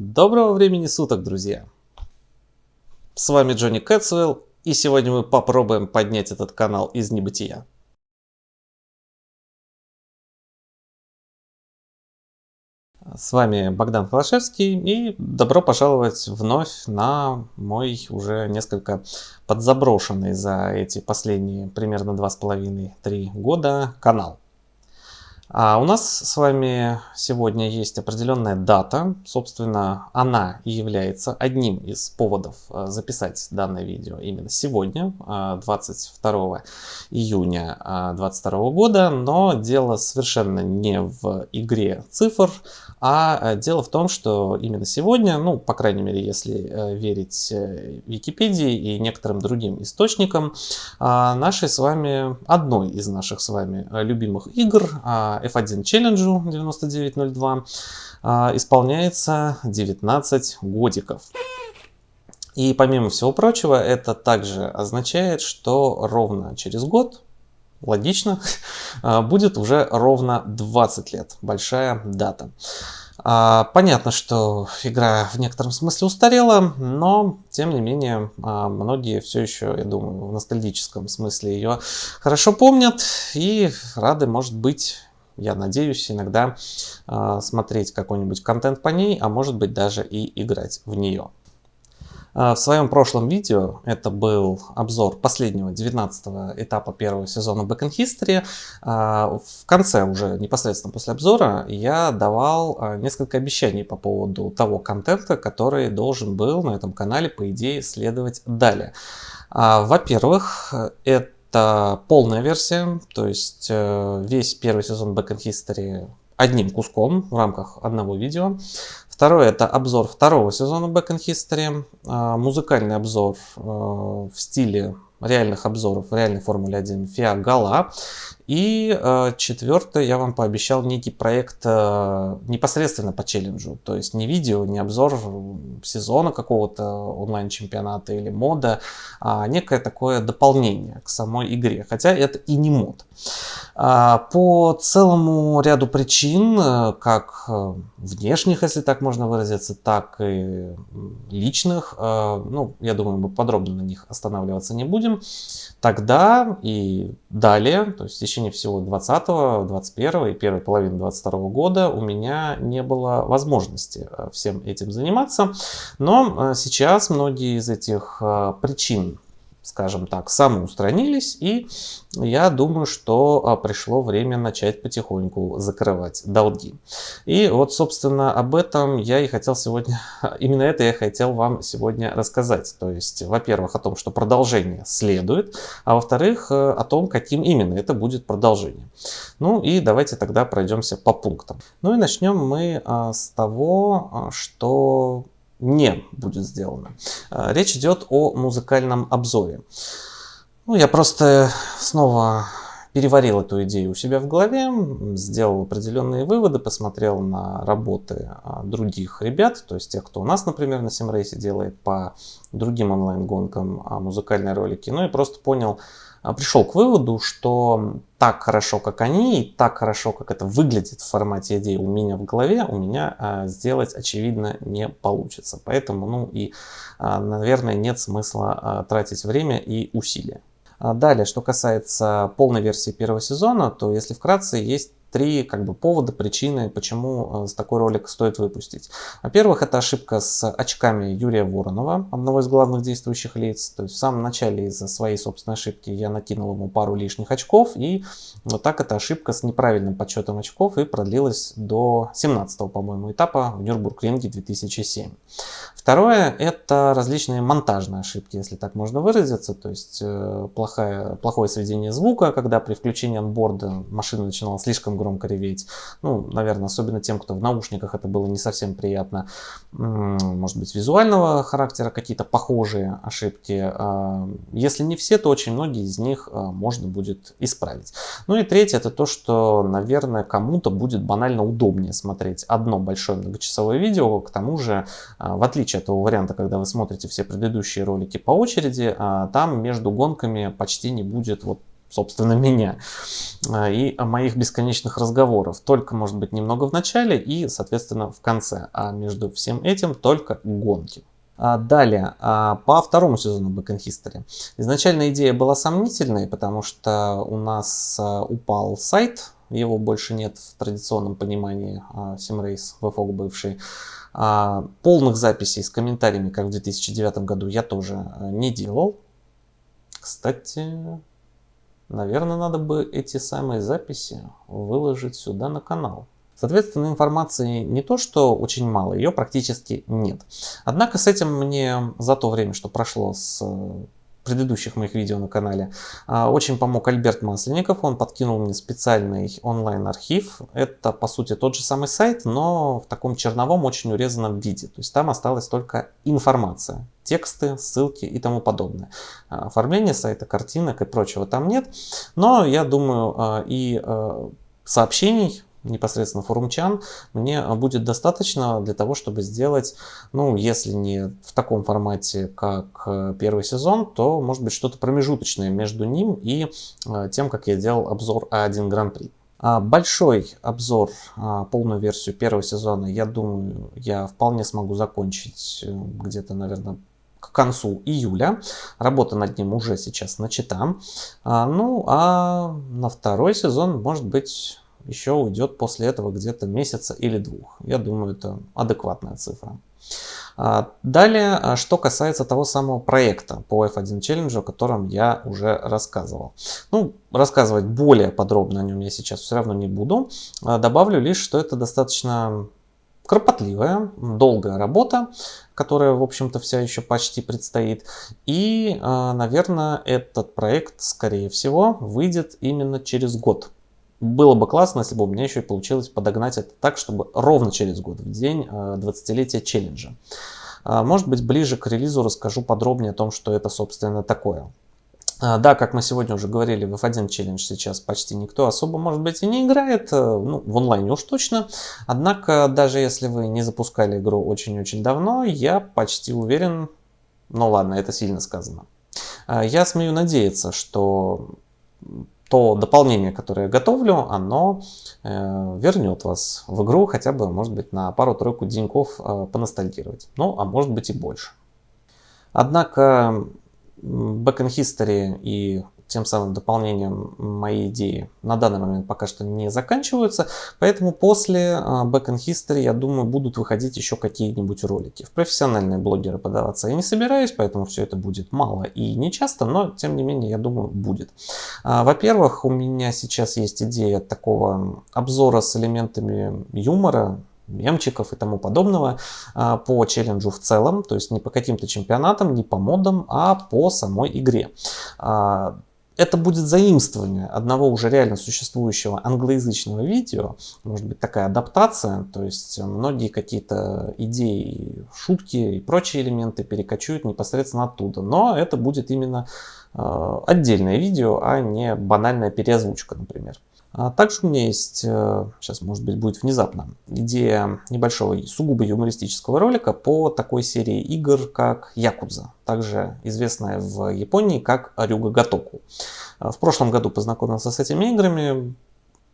Доброго времени суток, друзья! С вами Джонни Кэтсуэлл, и сегодня мы попробуем поднять этот канал из небытия. С вами Богдан Холошевский и добро пожаловать вновь на мой уже несколько подзаброшенный за эти последние примерно два с половиной-три года канал. А у нас с вами сегодня есть определенная дата. Собственно, она и является одним из поводов э, записать данное видео именно сегодня, 22 э, июня 2022 э, года. Но дело совершенно не в игре цифр, а дело в том, что именно сегодня, ну, по крайней мере, если верить Википедии и некоторым другим источникам, нашей с вами, одной из наших с вами любимых игр, F1 Challenge 9902 а, исполняется 19 годиков. И помимо всего прочего, это также означает, что ровно через год, логично, а, будет уже ровно 20 лет. Большая дата. А, понятно, что игра в некотором смысле устарела, но тем не менее многие все еще, я думаю, в ностальгическом смысле ее хорошо помнят и рады, может быть, я надеюсь, иногда э, смотреть какой-нибудь контент по ней, а может быть даже и играть в нее. А, в своем прошлом видео, это был обзор последнего 19 этапа первого сезона Back in History, а, в конце уже непосредственно после обзора я давал несколько обещаний по поводу того контента, который должен был на этом канале по идее следовать далее. Во-первых, это это полная версия, то есть э, весь первый сезон Back in History одним куском в рамках одного видео. Второе это обзор второго сезона Back in History, э, музыкальный обзор э, в стиле реальных обзоров в реальной Формуле 1 FIA Gala. И э, четвертое, я вам пообещал некий проект э, непосредственно по челленджу. То есть не видео, не обзор сезона какого-то онлайн-чемпионата или мода, а некое такое дополнение к самой игре. Хотя это и не мод. А, по целому ряду причин, э, как э, внешних, если так можно выразиться, так и личных, э, ну, я думаю, мы подробно на них останавливаться не будем, тогда и далее, то есть в течение всего 20, 21 и первой половины 22 года у меня не было возможности э, всем этим заниматься. Но э, сейчас многие из этих э, причин скажем так, самоустранились, и я думаю, что а, пришло время начать потихоньку закрывать долги. И вот, собственно, об этом я и хотел сегодня, именно это я хотел вам сегодня рассказать. То есть, во-первых, о том, что продолжение следует, а во-вторых, э, о том, каким именно это будет продолжение. Ну и давайте тогда пройдемся по пунктам. Ну и начнем мы а, с того, а, что не будет сделано. А, речь идет о музыкальном обзоре. Ну, я просто снова переварил эту идею у себя в голове, сделал определенные выводы, посмотрел на работы а, других ребят, то есть тех, кто у нас, например, на Симрейсе делает по другим онлайн-гонкам а, музыкальные ролики, ну и просто понял, а, пришел к выводу, что так хорошо, как они, и так хорошо, как это выглядит в формате идеи у меня в голове, у меня а, сделать, очевидно, не получится. Поэтому, ну и, а, наверное, нет смысла а, тратить время и усилия. А далее, что касается полной версии первого сезона, то если вкратце, есть три как бы повода, причины, почему э, такой ролик стоит выпустить. Во-первых, это ошибка с очками Юрия Воронова, одного из главных действующих лиц. То есть в самом начале из-за своей собственной ошибки я накинул ему пару лишних очков, и вот так эта ошибка с неправильным подсчетом очков и продлилась до 17 по-моему, этапа в Нюрбург-ринге 2007. Второе, это различные монтажные ошибки, если так можно выразиться, то есть э, плохое, плохое сведение звука, когда при включении анборда машина начинала слишком громко реветь. Ну, наверное, особенно тем, кто в наушниках, это было не совсем приятно. Может быть, визуального характера какие-то похожие ошибки. А, если не все, то очень многие из них а, можно будет исправить. Ну и третье, это то, что, наверное, кому-то будет банально удобнее смотреть одно большое многочасовое видео. К тому же, а, в отличие от того варианта, когда вы смотрите все предыдущие ролики по очереди, там между гонками почти не будет вот собственно, меня а, и моих бесконечных разговоров. Только, может быть, немного в начале и, соответственно, в конце. А между всем этим только гонки. А далее, по второму сезону Back in History. Изначально идея была сомнительной, потому что у нас упал сайт, его больше нет в традиционном понимании Simrace, VFOG бывший. Полных записей с комментариями, как в 2009 году, я тоже не делал. Кстати, Наверное, надо бы эти самые записи выложить сюда на канал. Соответственно, информации не то, что очень мало, ее практически нет. Однако с этим мне за то время, что прошло с предыдущих моих видео на канале. А, очень помог Альберт Масленников, он подкинул мне специальный онлайн-архив. Это по сути тот же самый сайт, но в таком черновом, очень урезанном виде. То есть там осталась только информация, тексты, ссылки и тому подобное. А, оформление сайта, картинок и прочего там нет. Но я думаю а, и сообщений непосредственно форумчан, мне будет достаточно для того, чтобы сделать, ну, если не в таком формате, как э, первый сезон, то, может быть, что-то промежуточное между ним и э, тем, как я делал обзор А1 Гран-при. А, большой обзор, а, полную версию первого сезона, я думаю, я вполне смогу закончить э, где-то, наверное, к концу июля. Работа над ним уже сейчас начата. А, ну, а на второй сезон, может быть, еще уйдет после этого где-то месяца или двух. Я думаю, это адекватная цифра. А, далее, а, что касается того самого проекта по F1 Challenge, о котором я уже рассказывал. Ну, рассказывать более подробно о нем я сейчас все равно не буду. А, добавлю лишь, что это достаточно кропотливая, долгая работа, которая, в общем-то, вся еще почти предстоит. И, наверное, этот проект, скорее всего, выйдет именно через год было бы классно, если бы у меня еще и получилось подогнать это так, чтобы ровно через год, в день 20-летия э, челленджа. А, может быть, ближе к релизу расскажу подробнее о том, что это, собственно, такое. А, да, как мы сегодня уже говорили, в F1 челлендж сейчас почти никто особо, может быть, и не играет, э, ну, в онлайне уж точно. Однако, даже если вы не запускали игру очень-очень давно, я почти уверен, ну ладно, это сильно сказано. Я смею надеяться, что то дополнение, которое я готовлю, оно э, вернет вас в игру хотя бы, может быть, на пару-тройку деньков э, поностальгировать. Ну, а может быть и больше. Однако Back in History и тем самым дополнением моей идеи на данный момент пока что не заканчиваются. Поэтому после а, Back in History, я думаю, будут выходить еще какие-нибудь ролики. В профессиональные блогеры подаваться я не собираюсь, поэтому все это будет мало и не часто, но тем не менее, я думаю, будет. А, во-первых, у меня сейчас есть идея такого обзора с элементами юмора, мемчиков и тому подобного а, по челленджу в целом, то есть не по каким-то чемпионатам, не по модам, а по самой игре это будет заимствование одного уже реально существующего англоязычного видео, может быть такая адаптация, то есть многие какие-то идеи, шутки и прочие элементы перекочуют непосредственно оттуда, но это будет именно э, отдельное видео, а не банальная переозвучка, например. А также у меня есть, э, сейчас может быть будет внезапно, идея небольшого сугубо юмористического ролика по такой серии игр, как Якудза, также известная в Японии как Рюга Гатоку. А в прошлом году познакомился с этими играми,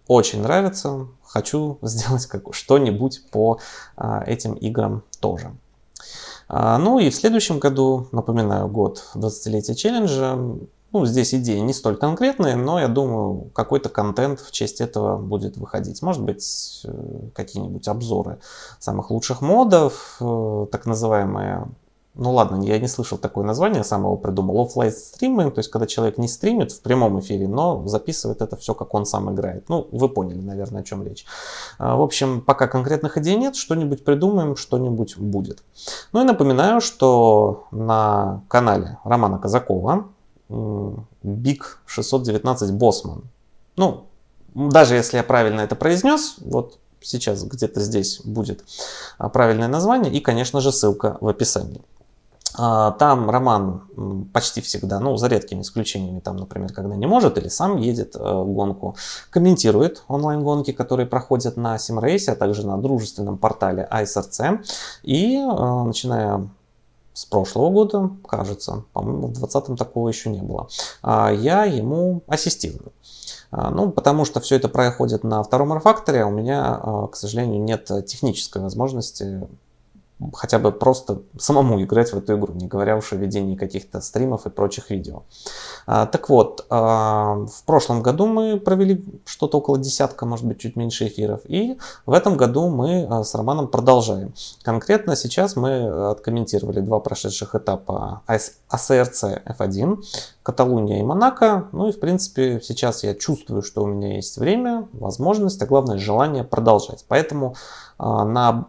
очень нравится, хочу сделать что-нибудь по а, этим играм тоже. Ну и в следующем году, напоминаю, год 20-летия челленджа, ну, здесь идеи не столь конкретные, но я думаю, какой-то контент в честь этого будет выходить. Может быть, э, какие-нибудь обзоры самых лучших модов, э, так называемые ну ладно, я не слышал такое название, сам его придумал. Оффлайн стриминг, то есть когда человек не стримит в прямом эфире, но записывает это все, как он сам играет. Ну, вы поняли, наверное, о чем речь. А, в общем, пока конкретных идей нет, что-нибудь придумаем, что-нибудь будет. Ну и напоминаю, что на канале Романа Казакова Big 619 Bossman. Ну, даже если я правильно это произнес, вот сейчас где-то здесь будет а, правильное название и, конечно же, ссылка в описании. А, там Роман почти всегда, ну, за редкими исключениями, там, например, когда не может или сам едет э, гонку, комментирует онлайн-гонки, которые проходят на SimRace, а также на дружественном портале ISRC. И, э, начиная с прошлого года, кажется, по-моему, в 2020 такого еще не было, а, я ему ассистирую. А, ну, потому что все это происходит на втором R-факторе, а у меня, а, к сожалению, нет технической возможности хотя бы просто самому играть в эту игру, не говоря уж о ведении каких-то стримов и прочих видео. А, так вот, а, в прошлом году мы провели что-то около десятка, может быть, чуть меньше эфиров, и в этом году мы а, с Романом продолжаем. Конкретно сейчас мы откомментировали два прошедших этапа АСРЦ F1, Каталуния и Монако. Ну и, в принципе, сейчас я чувствую, что у меня есть время, возможность, а главное желание продолжать. Поэтому на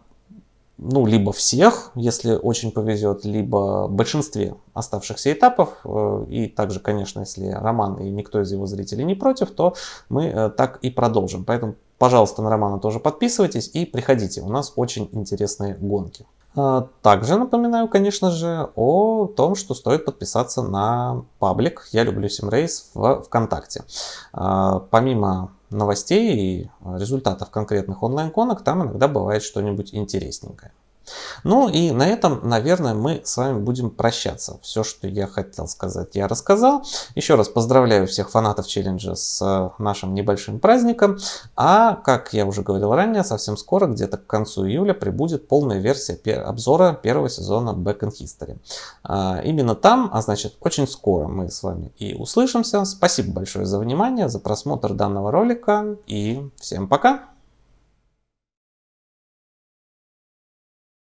ну, либо всех, если очень повезет, либо большинстве оставшихся этапов. Э, и также, конечно, если Роман и никто из его зрителей не против, то мы э, так и продолжим. Поэтому, пожалуйста, на Романа тоже подписывайтесь и приходите. У нас очень интересные гонки. А, также напоминаю, конечно же, о том, что стоит подписаться на паблик «Я люблю Симрейс» в ВКонтакте. А, помимо новостей и результатов конкретных онлайн-конок, там иногда бывает что-нибудь интересненькое. Ну и на этом, наверное, мы с вами будем прощаться. Все, что я хотел сказать, я рассказал. Еще раз поздравляю всех фанатов челленджа с э, нашим небольшим праздником. А, как я уже говорил ранее, совсем скоро, где-то к концу июля, прибудет полная версия обзора первого сезона Back in History. А, именно там, а значит, очень скоро мы с вами и услышимся. Спасибо большое за внимание, за просмотр данного ролика и всем пока!